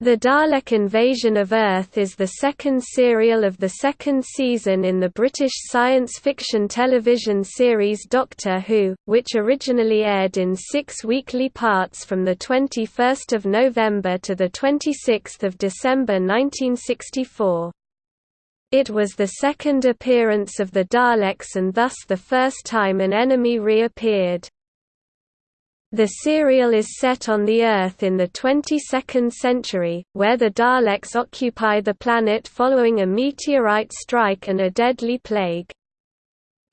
The Dalek Invasion of Earth is the second serial of the second season in the British science fiction television series Doctor Who, which originally aired in six weekly parts from 21 November to 26 December 1964. It was the second appearance of the Daleks and thus the first time an enemy reappeared. The serial is set on the Earth in the 22nd century, where the Daleks occupy the planet following a meteorite strike and a deadly plague.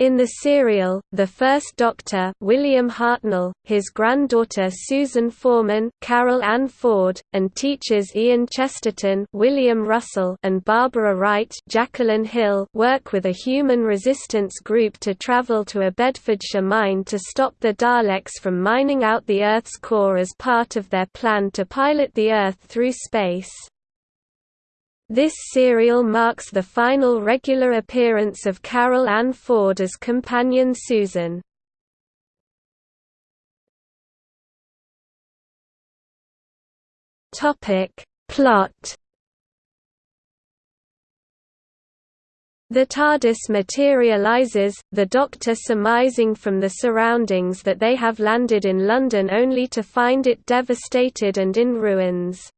In the serial, the first Doctor William Hartnell, his granddaughter Susan Foreman Carol Ann Ford, and teachers Ian Chesterton William Russell and Barbara Wright Jacqueline Hill work with a human resistance group to travel to a Bedfordshire mine to stop the Daleks from mining out the Earth's core as part of their plan to pilot the Earth through space. This serial marks the final regular appearance of Carol Ann Ford as companion Susan. Topic Plot The TARDIS materializes, the Doctor surmising from the surroundings that they have landed in London only to find it devastated and in ruins.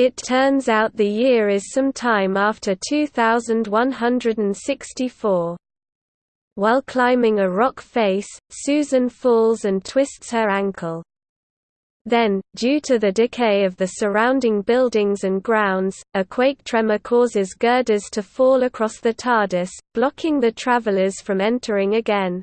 It turns out the year is some time after 2164. While climbing a rock face, Susan falls and twists her ankle. Then, due to the decay of the surrounding buildings and grounds, a quake tremor causes girders to fall across the TARDIS, blocking the travelers from entering again.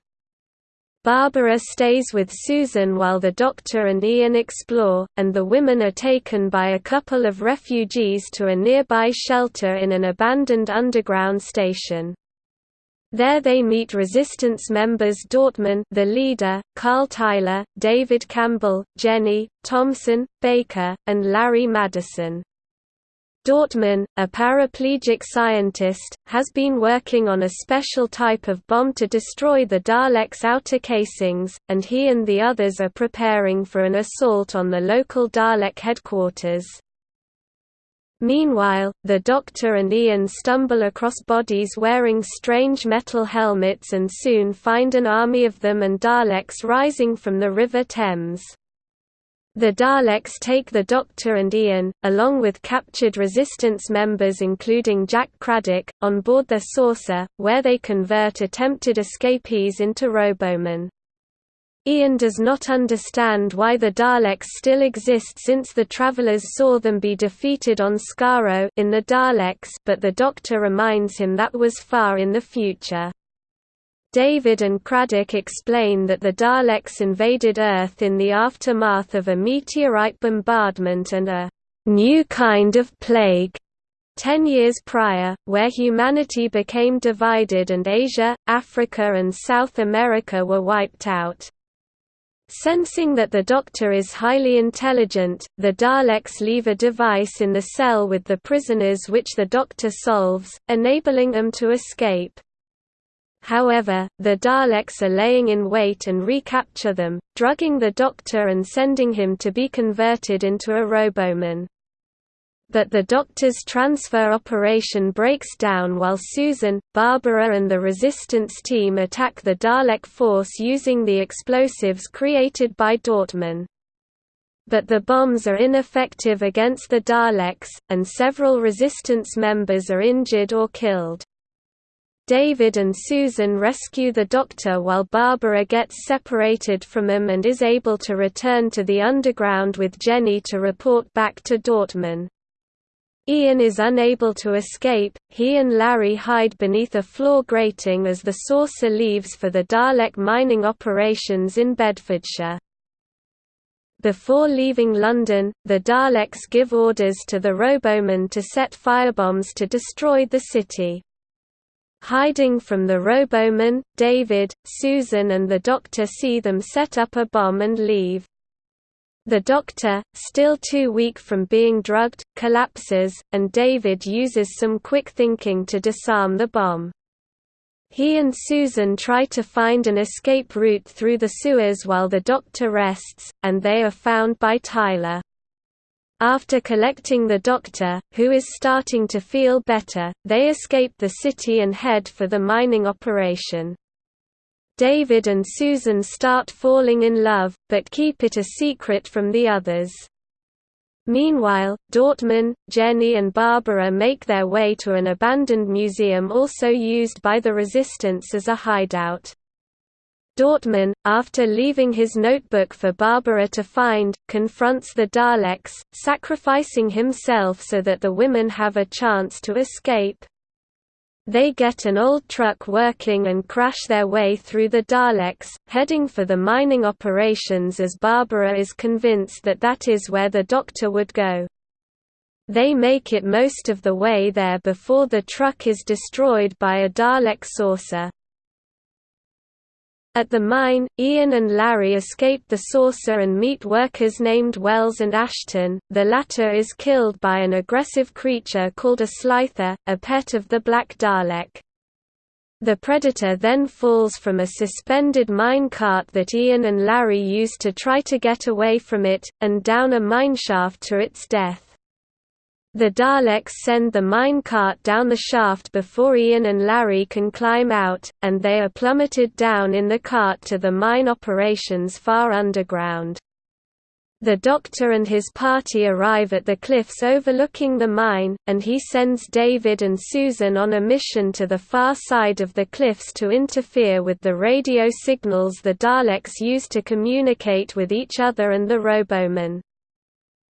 Barbara stays with Susan while the Doctor and Ian explore, and the women are taken by a couple of refugees to a nearby shelter in an abandoned underground station. There they meet resistance members Dortmun the leader, Carl Tyler, David Campbell, Jenny, Thompson, Baker, and Larry Madison. Dortmun, a paraplegic scientist, has been working on a special type of bomb to destroy the Daleks' outer casings, and he and the others are preparing for an assault on the local Dalek headquarters. Meanwhile, the Doctor and Ian stumble across bodies wearing strange metal helmets and soon find an army of them and Daleks rising from the River Thames. The Daleks take the Doctor and Ian, along with captured Resistance members including Jack Craddock, on board their saucer, where they convert attempted escapees into Robomen. Ian does not understand why the Daleks still exist since the Travelers saw them be defeated on Skaro in the Daleks but the Doctor reminds him that was far in the future. David and Craddock explain that the Daleks invaded Earth in the aftermath of a meteorite bombardment and a new kind of plague ten years prior, where humanity became divided and Asia, Africa and South America were wiped out. Sensing that the Doctor is highly intelligent, the Daleks leave a device in the cell with the prisoners which the Doctor solves, enabling them to escape. However, the Daleks are laying in wait and recapture them, drugging the Doctor and sending him to be converted into a Roboman. But the Doctor's transfer operation breaks down while Susan, Barbara and the Resistance team attack the Dalek force using the explosives created by Dortmun. But the bombs are ineffective against the Daleks, and several Resistance members are injured or killed. David and Susan rescue the Doctor while Barbara gets separated from him and is able to return to the underground with Jenny to report back to Dortmun. Ian is unable to escape, he and Larry hide beneath a floor grating as the saucer leaves for the Dalek mining operations in Bedfordshire. Before leaving London, the Daleks give orders to the Robomen to set firebombs to destroy the city. Hiding from the Roboman, David, Susan and the Doctor see them set up a bomb and leave. The Doctor, still too weak from being drugged, collapses, and David uses some quick thinking to disarm the bomb. He and Susan try to find an escape route through the sewers while the Doctor rests, and they are found by Tyler. After collecting the doctor, who is starting to feel better, they escape the city and head for the mining operation. David and Susan start falling in love, but keep it a secret from the others. Meanwhile, Dortmun, Jenny and Barbara make their way to an abandoned museum also used by the resistance as a hideout. Dortmun, after leaving his notebook for Barbara to find, confronts the Daleks, sacrificing himself so that the women have a chance to escape. They get an old truck working and crash their way through the Daleks, heading for the mining operations as Barbara is convinced that that is where the Doctor would go. They make it most of the way there before the truck is destroyed by a Dalek saucer. At the mine, Ian and Larry escape the saucer and meet workers named Wells and Ashton. The latter is killed by an aggressive creature called a Slither, a pet of the Black Dalek. The Predator then falls from a suspended mine cart that Ian and Larry use to try to get away from it, and down a mineshaft to its death. The Daleks send the mine cart down the shaft before Ian and Larry can climb out, and they are plummeted down in the cart to the mine operations far underground. The Doctor and his party arrive at the cliffs overlooking the mine, and he sends David and Susan on a mission to the far side of the cliffs to interfere with the radio signals the Daleks use to communicate with each other and the Robomen.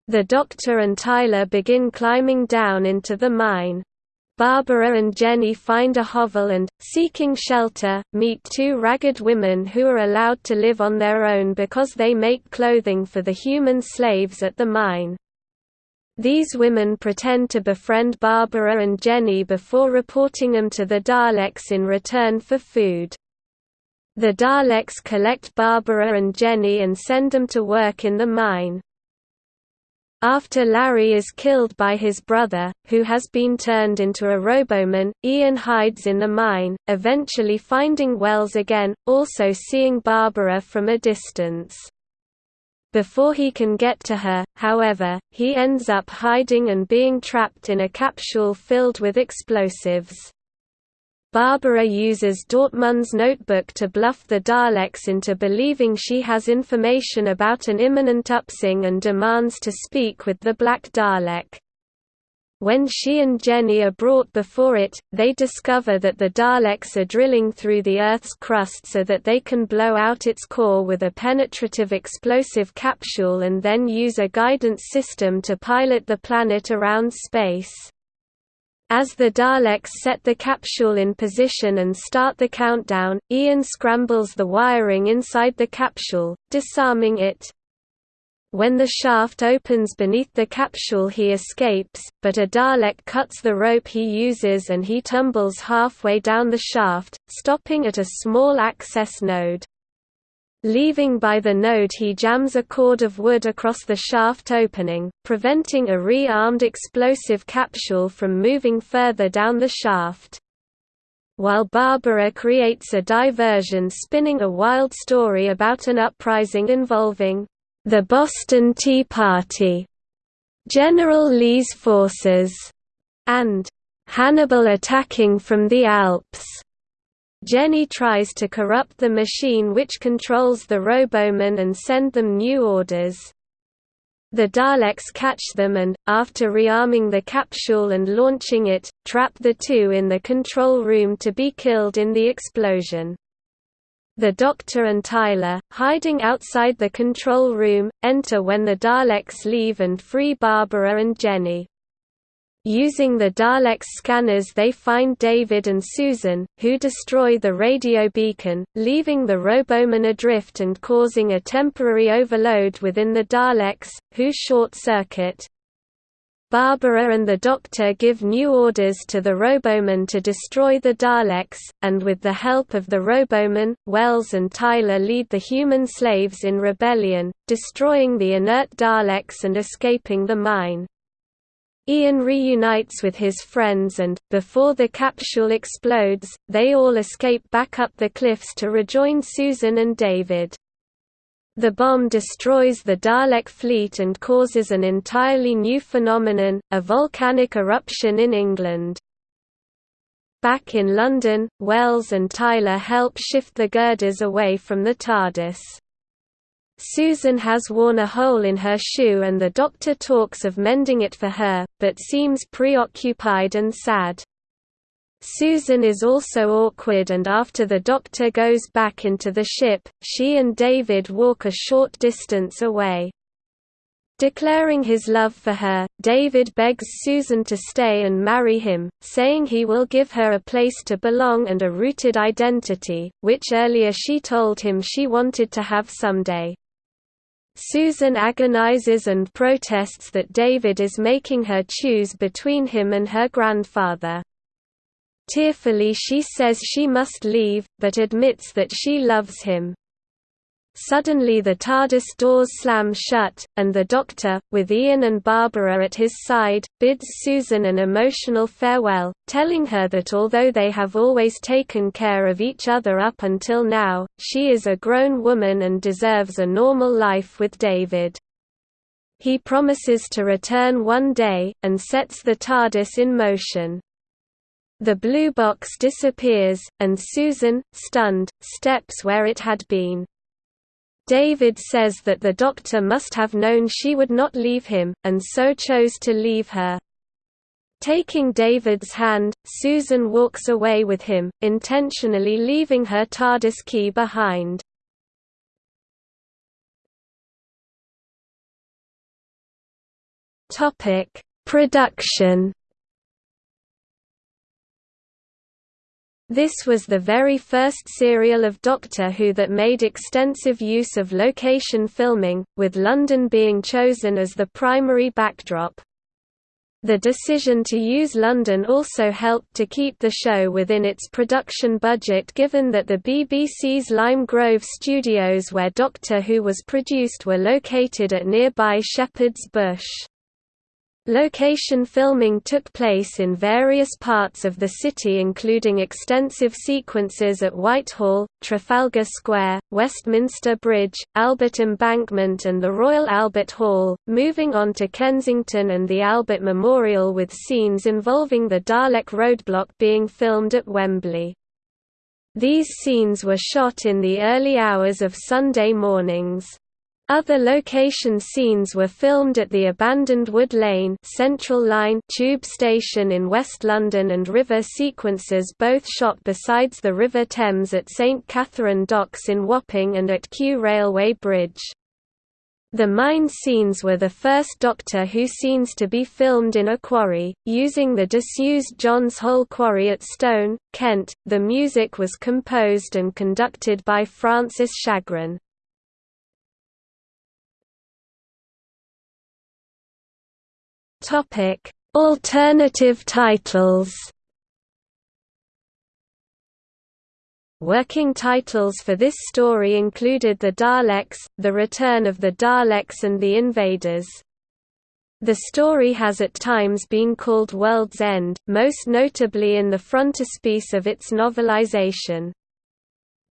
The Doctor and Tyler begin climbing down into the mine. Barbara and Jenny find a hovel and, seeking shelter, meet two ragged women who are allowed to live on their own because they make clothing for the human slaves at the mine. These women pretend to befriend Barbara and Jenny before reporting them to the Daleks in return for food. The Daleks collect Barbara and Jenny and send them to work in the mine. After Larry is killed by his brother, who has been turned into a Roboman, Ian hides in the mine, eventually finding Wells again, also seeing Barbara from a distance. Before he can get to her, however, he ends up hiding and being trapped in a capsule filled with explosives. Barbara uses Dortmun's notebook to bluff the Daleks into believing she has information about an imminent upswing and demands to speak with the Black Dalek. When she and Jenny are brought before it, they discover that the Daleks are drilling through the Earth's crust so that they can blow out its core with a penetrative explosive capsule and then use a guidance system to pilot the planet around space. As the Daleks set the capsule in position and start the countdown, Ian scrambles the wiring inside the capsule, disarming it. When the shaft opens beneath the capsule he escapes, but a Dalek cuts the rope he uses and he tumbles halfway down the shaft, stopping at a small access node. Leaving by the node he jams a cord of wood across the shaft opening, preventing a re-armed explosive capsule from moving further down the shaft. While Barbara creates a diversion spinning a wild story about an uprising involving the Boston Tea Party, General Lee's forces, and Hannibal attacking from the Alps. Jenny tries to corrupt the machine which controls the Robomen and send them new orders. The Daleks catch them and, after rearming the capsule and launching it, trap the two in the control room to be killed in the explosion. The Doctor and Tyler, hiding outside the control room, enter when the Daleks leave and free Barbara and Jenny. Using the Daleks' scanners they find David and Susan, who destroy the radio beacon, leaving the Roboman adrift and causing a temporary overload within the Daleks, who short-circuit. Barbara and the Doctor give new orders to the Roboman to destroy the Daleks, and with the help of the Roboman, Wells and Tyler lead the human slaves in rebellion, destroying the inert Daleks and escaping the mine. Ian reunites with his friends and, before the capsule explodes, they all escape back up the cliffs to rejoin Susan and David. The bomb destroys the Dalek fleet and causes an entirely new phenomenon, a volcanic eruption in England. Back in London, Wells and Tyler help shift the girders away from the TARDIS. Susan has worn a hole in her shoe and the doctor talks of mending it for her, but seems preoccupied and sad. Susan is also awkward and after the doctor goes back into the ship, she and David walk a short distance away. Declaring his love for her, David begs Susan to stay and marry him, saying he will give her a place to belong and a rooted identity, which earlier she told him she wanted to have someday. Susan agonizes and protests that David is making her choose between him and her grandfather. Tearfully she says she must leave, but admits that she loves him. Suddenly the TARDIS doors slam shut, and the Doctor, with Ian and Barbara at his side, bids Susan an emotional farewell, telling her that although they have always taken care of each other up until now, she is a grown woman and deserves a normal life with David. He promises to return one day, and sets the TARDIS in motion. The blue box disappears, and Susan, stunned, steps where it had been. David says that the doctor must have known she would not leave him, and so chose to leave her. Taking David's hand, Susan walks away with him, intentionally leaving her TARDIS key behind. Production This was the very first serial of Doctor Who that made extensive use of location filming, with London being chosen as the primary backdrop. The decision to use London also helped to keep the show within its production budget given that the BBC's Lime Grove studios where Doctor Who was produced were located at nearby Shepherd's Bush. Location filming took place in various parts of the city including extensive sequences at Whitehall, Trafalgar Square, Westminster Bridge, Albert Embankment and the Royal Albert Hall, moving on to Kensington and the Albert Memorial with scenes involving the Dalek roadblock being filmed at Wembley. These scenes were shot in the early hours of Sunday mornings. Other location scenes were filmed at the abandoned Wood Lane Central Line tube station in West London and river sequences both shot besides the River Thames at St Katharine Docks in Wapping and at Kew Railway Bridge. The mine scenes were the first Doctor Who scenes to be filmed in a quarry, using the disused Johns Hole Quarry at Stone, Kent. The music was composed and conducted by Francis Chagrin. Topic: Alternative titles. Working titles for this story included The Daleks, The Return of the Daleks and The Invaders. The story has at times been called World's End, most notably in the frontispiece of its novelization.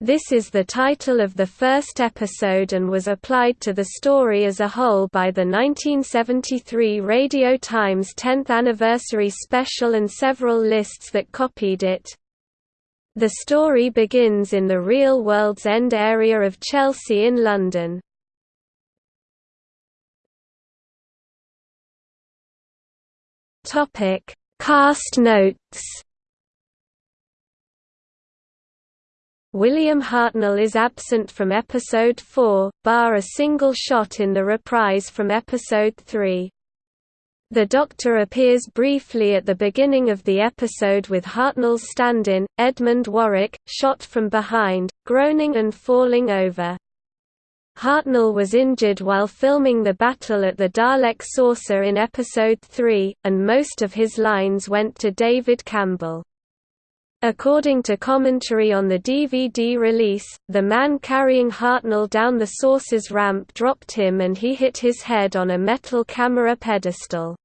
This is the title of the first episode and was applied to the story as a whole by the 1973 Radio Times 10th Anniversary Special and several lists that copied it. The story begins in the real World's End area of Chelsea in London. Cast notes William Hartnell is absent from episode 4, bar a single shot in the reprise from episode 3. The Doctor appears briefly at the beginning of the episode with Hartnell's stand-in, Edmund Warwick, shot from behind, groaning and falling over. Hartnell was injured while filming the battle at the Dalek saucer in episode 3, and most of his lines went to David Campbell. According to commentary on the DVD release, the man carrying Hartnell down the sources ramp dropped him and he hit his head on a metal camera pedestal.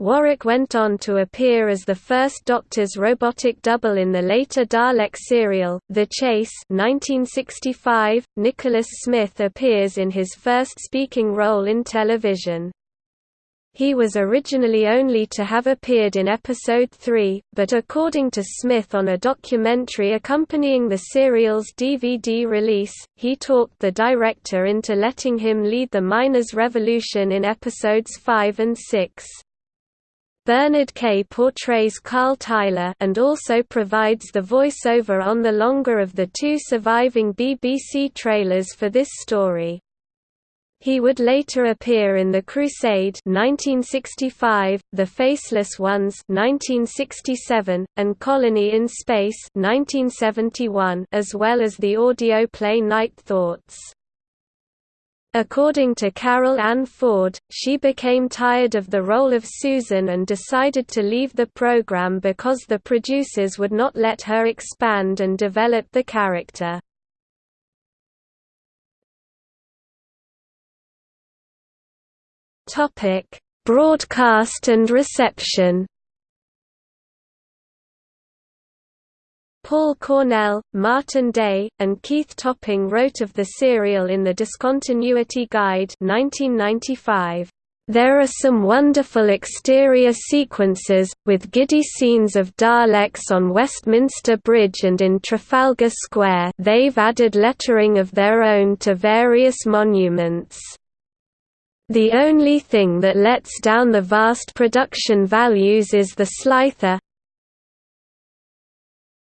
Warwick went on to appear as the first Doctor's robotic double in the later Dalek serial, The Chase 1965. Nicholas Smith appears in his first speaking role in television. He was originally only to have appeared in episode 3, but according to Smith on a documentary accompanying the serial's DVD release, he talked the director into letting him lead the Miners' Revolution in episodes 5 and 6. Bernard Kay portrays Carl Tyler and also provides the voiceover on the longer of the two surviving BBC trailers for this story. He would later appear in The Crusade 1965, The Faceless Ones 1967, and Colony in Space 1971, as well as the audio play Night Thoughts. According to Carol Ann Ford, she became tired of the role of Susan and decided to leave the program because the producers would not let her expand and develop the character. Broadcast and reception Paul Cornell, Martin Day, and Keith Topping wrote of the serial in the Discontinuity Guide 1995. There are some wonderful exterior sequences, with giddy scenes of Daleks on Westminster Bridge and in Trafalgar Square they've added lettering of their own to various monuments. The only thing that lets down the vast production values is the Slither,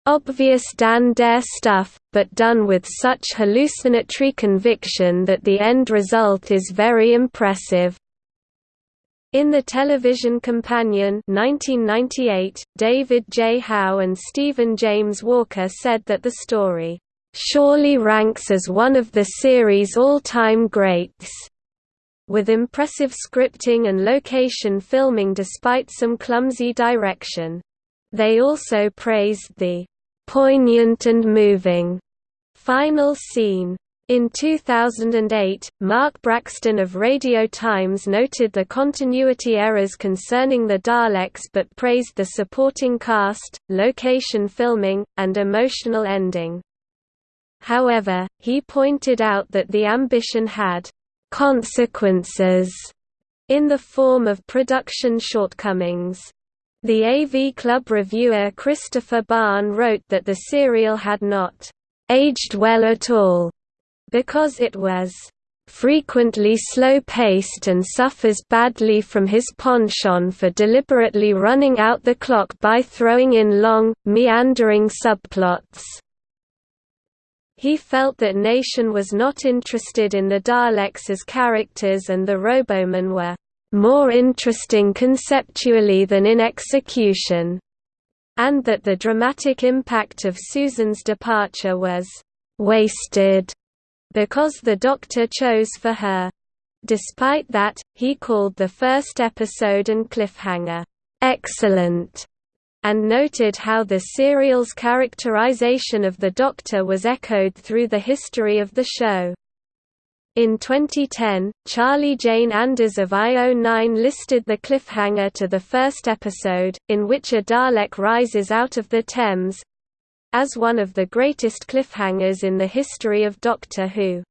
Obvious Dan Dare stuff, but done with such hallucinatory conviction that the end result is very impressive. In the television companion 1998, David J. Howe and Stephen James Walker said that the story, "...surely ranks as one of the series' all-time greats." With impressive scripting and location filming despite some clumsy direction. They also praised the poignant and moving final scene. In 2008, Mark Braxton of Radio Times noted the continuity errors concerning the Daleks but praised the supporting cast, location filming, and emotional ending. However, he pointed out that the ambition had consequences in the form of production shortcomings. The AV Club reviewer Christopher Bahn wrote that the serial had not aged well at all, because it was frequently slow-paced and suffers badly from his penchant for deliberately running out the clock by throwing in long, meandering subplots. He felt that Nation was not interested in the Daleks as characters and the Robomen were more interesting conceptually than in execution, and that the dramatic impact of Susan's departure was wasted because the Doctor chose for her. Despite that, he called the first episode and cliffhanger, excellent, and noted how the serial's characterization of the Doctor was echoed through the history of the show. In 2010, Charlie Jane Anders of IO9 listed the cliffhanger to the first episode, in which a Dalek rises out of the Thames as one of the greatest cliffhangers in the history of Doctor Who.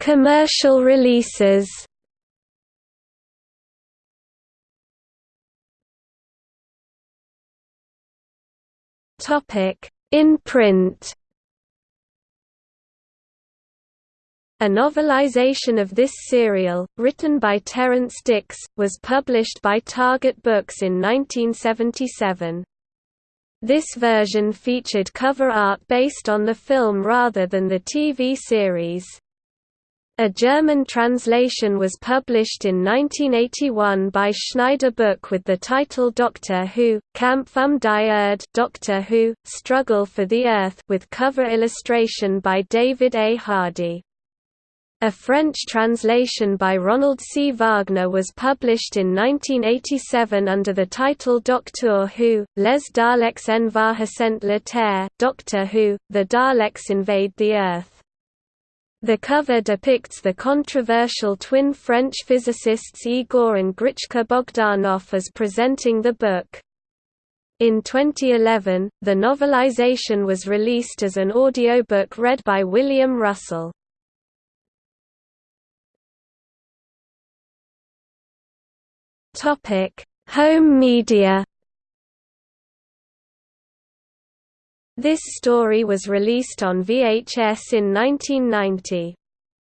Commercial releases In print. A novelization of this serial, written by Terrance Dicks, was published by Target Books in 1977. This version featured cover art based on the film rather than the TV series. A German translation was published in 1981 by Schneider Book with the title Doctor Who, Kampf um die Erde Doctor Who, Struggle for the Earth with cover illustration by David A. Hardy. A French translation by Ronald C. Wagner was published in 1987 under the title Doctor Who, Les Daleks envahissent la Terre, Doctor Who, The Daleks Invade the Earth. The cover depicts the controversial twin French physicists Igor and Grichka Bogdanov as presenting the book. In 2011, the novelization was released as an audiobook read by William Russell. Home media This story was released on VHS in 1990.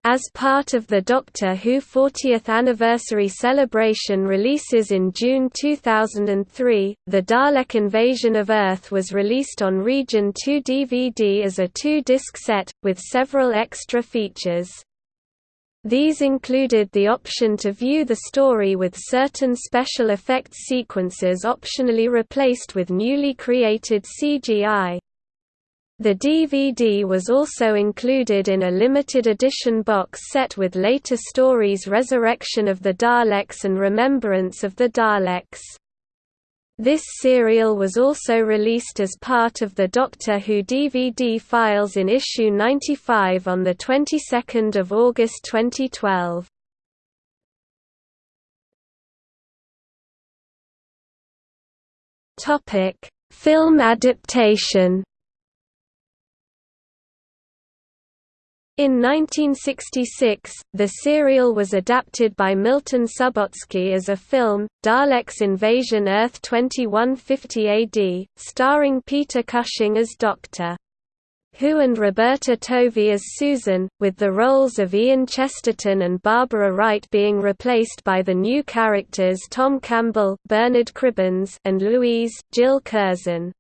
As part of the Doctor Who 40th anniversary celebration releases in June 2003, The Dalek Invasion of Earth was released on Region 2 DVD as a two-disc set, with several extra features. These included the option to view the story with certain special effects sequences optionally replaced with newly created CGI. The DVD was also included in a limited edition box set with later stories Resurrection of the Daleks and Remembrance of the Daleks. This serial was also released as part of the Doctor Who DVD files in issue 95 on the 22nd of August 2012. Topic: Film adaptation. In 1966, the serial was adapted by Milton Subotsky as a film, Daleks Invasion Earth 2150 AD, starring Peter Cushing as Dr. Who and Roberta Tovey as Susan, with the roles of Ian Chesterton and Barbara Wright being replaced by the new characters Tom Campbell Bernard Cribbins and Louise Jill Curzon.